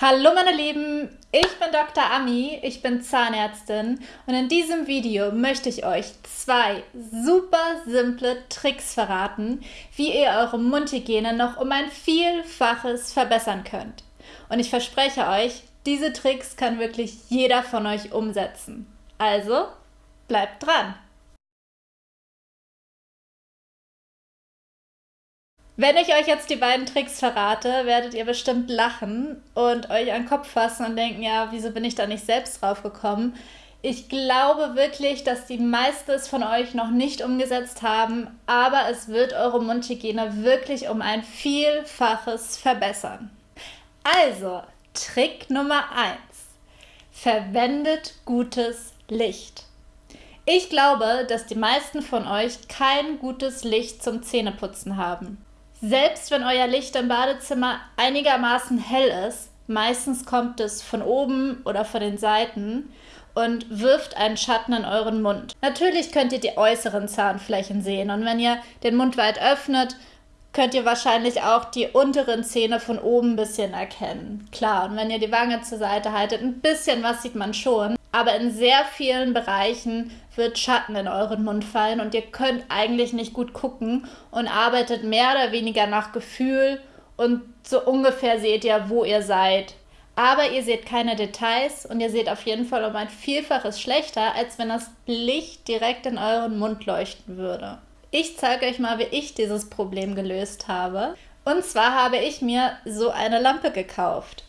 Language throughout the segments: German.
Hallo meine Lieben, ich bin Dr. Ami, ich bin Zahnärztin und in diesem Video möchte ich euch zwei super simple Tricks verraten, wie ihr eure Mundhygiene noch um ein Vielfaches verbessern könnt. Und ich verspreche euch, diese Tricks kann wirklich jeder von euch umsetzen. Also, bleibt dran! Wenn ich euch jetzt die beiden Tricks verrate, werdet ihr bestimmt lachen und euch an den Kopf fassen und denken, ja, wieso bin ich da nicht selbst drauf gekommen? Ich glaube wirklich, dass die meisten es von euch noch nicht umgesetzt haben, aber es wird eure Mundhygiene wirklich um ein Vielfaches verbessern. Also, Trick Nummer 1. Verwendet gutes Licht. Ich glaube, dass die meisten von euch kein gutes Licht zum Zähneputzen haben. Selbst wenn euer Licht im Badezimmer einigermaßen hell ist, meistens kommt es von oben oder von den Seiten und wirft einen Schatten in euren Mund. Natürlich könnt ihr die äußeren Zahnflächen sehen und wenn ihr den Mund weit öffnet, könnt ihr wahrscheinlich auch die unteren Zähne von oben ein bisschen erkennen. Klar, und wenn ihr die Wange zur Seite haltet, ein bisschen was sieht man schon. Aber in sehr vielen Bereichen wird Schatten in euren Mund fallen und ihr könnt eigentlich nicht gut gucken und arbeitet mehr oder weniger nach Gefühl und so ungefähr seht ihr, wo ihr seid. Aber ihr seht keine Details und ihr seht auf jeden Fall um ein Vielfaches schlechter, als wenn das Licht direkt in euren Mund leuchten würde. Ich zeige euch mal, wie ich dieses Problem gelöst habe. Und zwar habe ich mir so eine Lampe gekauft.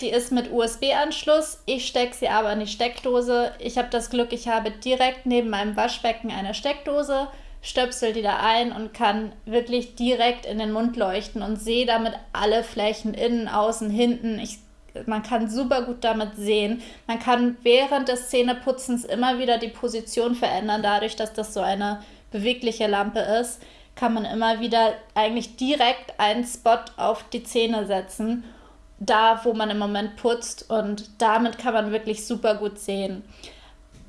Die ist mit USB-Anschluss. Ich stecke sie aber in die Steckdose. Ich habe das Glück, ich habe direkt neben meinem Waschbecken eine Steckdose, stöpsel die da ein und kann wirklich direkt in den Mund leuchten und sehe damit alle Flächen innen, außen, hinten. Ich, man kann super gut damit sehen. Man kann während des Zähneputzens immer wieder die Position verändern, dadurch, dass das so eine bewegliche Lampe ist, kann man immer wieder eigentlich direkt einen Spot auf die Zähne setzen da, wo man im Moment putzt und damit kann man wirklich super gut sehen.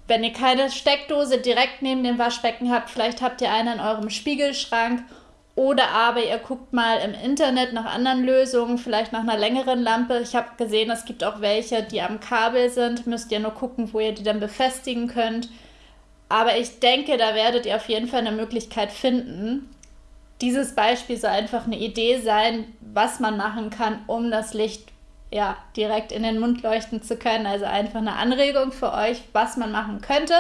Wenn ihr keine Steckdose direkt neben dem Waschbecken habt, vielleicht habt ihr eine in eurem Spiegelschrank oder aber ihr guckt mal im Internet nach anderen Lösungen, vielleicht nach einer längeren Lampe. Ich habe gesehen, es gibt auch welche, die am Kabel sind. Müsst ihr nur gucken, wo ihr die dann befestigen könnt. Aber ich denke, da werdet ihr auf jeden Fall eine Möglichkeit finden dieses Beispiel soll einfach eine Idee sein, was man machen kann, um das Licht ja, direkt in den Mund leuchten zu können. Also einfach eine Anregung für euch, was man machen könnte.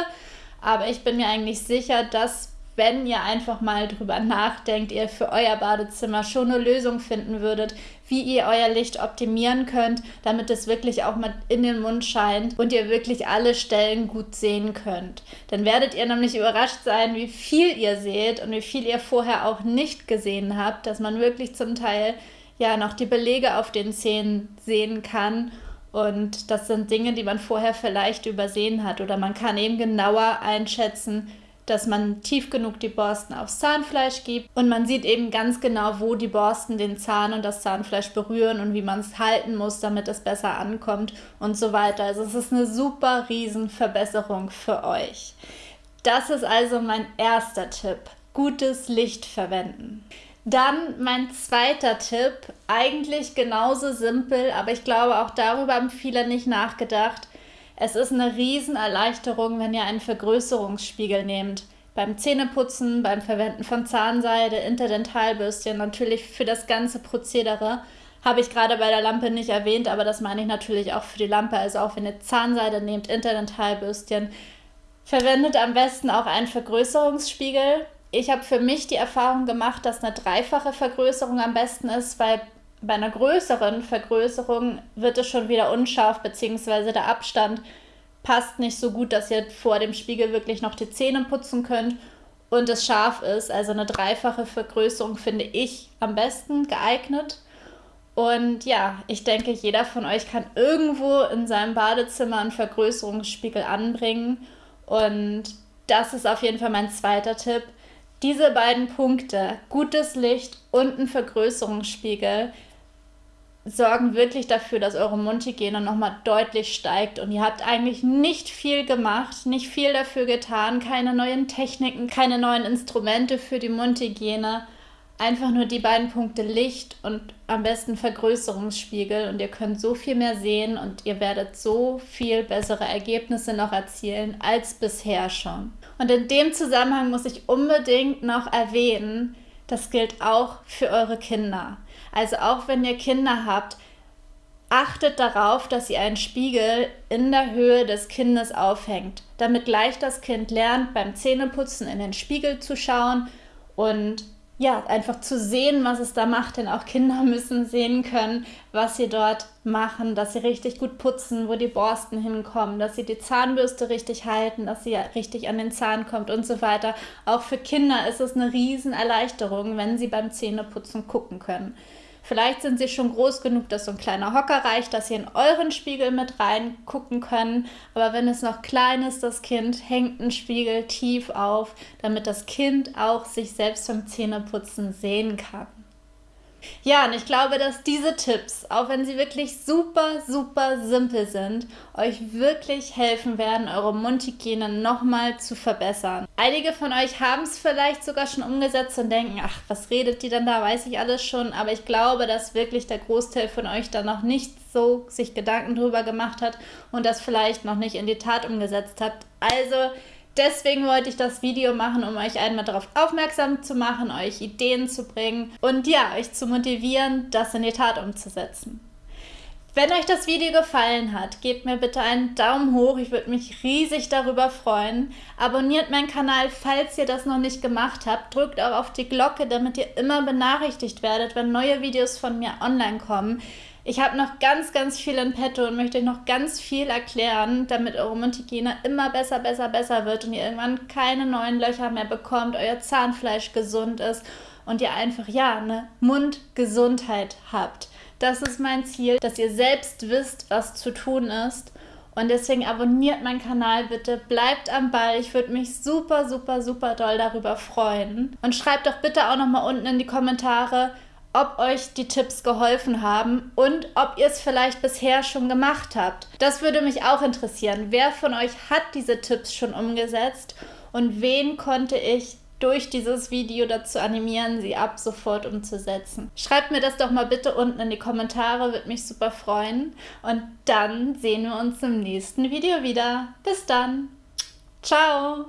Aber ich bin mir eigentlich sicher, dass wenn ihr einfach mal drüber nachdenkt, ihr für euer Badezimmer schon eine Lösung finden würdet, wie ihr euer Licht optimieren könnt, damit es wirklich auch mal in den Mund scheint und ihr wirklich alle Stellen gut sehen könnt. Dann werdet ihr nämlich überrascht sein, wie viel ihr seht und wie viel ihr vorher auch nicht gesehen habt, dass man wirklich zum Teil ja noch die Belege auf den Zähnen sehen kann. Und das sind Dinge, die man vorher vielleicht übersehen hat. Oder man kann eben genauer einschätzen, dass man tief genug die Borsten aufs Zahnfleisch gibt und man sieht eben ganz genau, wo die Borsten den Zahn und das Zahnfleisch berühren und wie man es halten muss, damit es besser ankommt und so weiter. Also es ist eine super riesen Verbesserung für euch. Das ist also mein erster Tipp. Gutes Licht verwenden. Dann mein zweiter Tipp, eigentlich genauso simpel, aber ich glaube auch darüber haben viele nicht nachgedacht. Es ist eine Riesenerleichterung, wenn ihr einen Vergrößerungsspiegel nehmt. Beim Zähneputzen, beim Verwenden von Zahnseide, Interdentalbürstchen, natürlich für das ganze Prozedere. Habe ich gerade bei der Lampe nicht erwähnt, aber das meine ich natürlich auch für die Lampe. Also auch wenn ihr Zahnseide nehmt, Interdentalbürstchen, verwendet am besten auch einen Vergrößerungsspiegel. Ich habe für mich die Erfahrung gemacht, dass eine dreifache Vergrößerung am besten ist, weil bei einer größeren Vergrößerung wird es schon wieder unscharf, beziehungsweise der Abstand passt nicht so gut, dass ihr vor dem Spiegel wirklich noch die Zähne putzen könnt und es scharf ist. Also eine dreifache Vergrößerung finde ich am besten geeignet. Und ja, ich denke, jeder von euch kann irgendwo in seinem Badezimmer einen Vergrößerungsspiegel anbringen. Und das ist auf jeden Fall mein zweiter Tipp. Diese beiden Punkte, gutes Licht und ein Vergrößerungsspiegel, sorgen wirklich dafür, dass eure Mundhygiene nochmal deutlich steigt. Und ihr habt eigentlich nicht viel gemacht, nicht viel dafür getan, keine neuen Techniken, keine neuen Instrumente für die Mundhygiene. Einfach nur die beiden Punkte Licht und am besten Vergrößerungsspiegel und ihr könnt so viel mehr sehen und ihr werdet so viel bessere Ergebnisse noch erzielen als bisher schon. Und in dem Zusammenhang muss ich unbedingt noch erwähnen, das gilt auch für eure Kinder. Also auch wenn ihr Kinder habt, achtet darauf, dass ihr einen Spiegel in der Höhe des Kindes aufhängt, damit gleich das Kind lernt, beim Zähneputzen in den Spiegel zu schauen und ja, einfach zu sehen, was es da macht, denn auch Kinder müssen sehen können, was sie dort machen, dass sie richtig gut putzen, wo die Borsten hinkommen, dass sie die Zahnbürste richtig halten, dass sie richtig an den Zahn kommt und so weiter. Auch für Kinder ist es eine Riesenerleichterung, wenn sie beim Zähneputzen gucken können. Vielleicht sind sie schon groß genug, dass so ein kleiner Hocker reicht, dass sie in euren Spiegel mit reingucken können. Aber wenn es noch klein ist, das Kind, hängt ein Spiegel tief auf, damit das Kind auch sich selbst beim Zähneputzen sehen kann. Ja, und ich glaube, dass diese Tipps, auch wenn sie wirklich super, super simpel sind, euch wirklich helfen werden, eure Mundhygiene nochmal zu verbessern. Einige von euch haben es vielleicht sogar schon umgesetzt und denken, ach, was redet die denn da, weiß ich alles schon. Aber ich glaube, dass wirklich der Großteil von euch da noch nicht so sich Gedanken drüber gemacht hat und das vielleicht noch nicht in die Tat umgesetzt habt. Also, Deswegen wollte ich das Video machen, um euch einmal darauf aufmerksam zu machen, euch Ideen zu bringen und ja, euch zu motivieren, das in die Tat umzusetzen. Wenn euch das Video gefallen hat, gebt mir bitte einen Daumen hoch. Ich würde mich riesig darüber freuen. Abonniert meinen Kanal, falls ihr das noch nicht gemacht habt. Drückt auch auf die Glocke, damit ihr immer benachrichtigt werdet, wenn neue Videos von mir online kommen. Ich habe noch ganz, ganz viel in petto und möchte euch noch ganz viel erklären, damit eure Mundhygiene immer besser, besser, besser wird und ihr irgendwann keine neuen Löcher mehr bekommt, euer Zahnfleisch gesund ist und ihr einfach, ja, eine Mundgesundheit habt. Das ist mein Ziel, dass ihr selbst wisst, was zu tun ist. Und deswegen abonniert meinen Kanal bitte, bleibt am Ball. Ich würde mich super, super, super doll darüber freuen. Und schreibt doch bitte auch nochmal unten in die Kommentare, ob euch die Tipps geholfen haben und ob ihr es vielleicht bisher schon gemacht habt. Das würde mich auch interessieren. Wer von euch hat diese Tipps schon umgesetzt und wen konnte ich durch dieses Video dazu animieren, sie ab sofort umzusetzen. Schreibt mir das doch mal bitte unten in die Kommentare, würde mich super freuen. Und dann sehen wir uns im nächsten Video wieder. Bis dann. Ciao.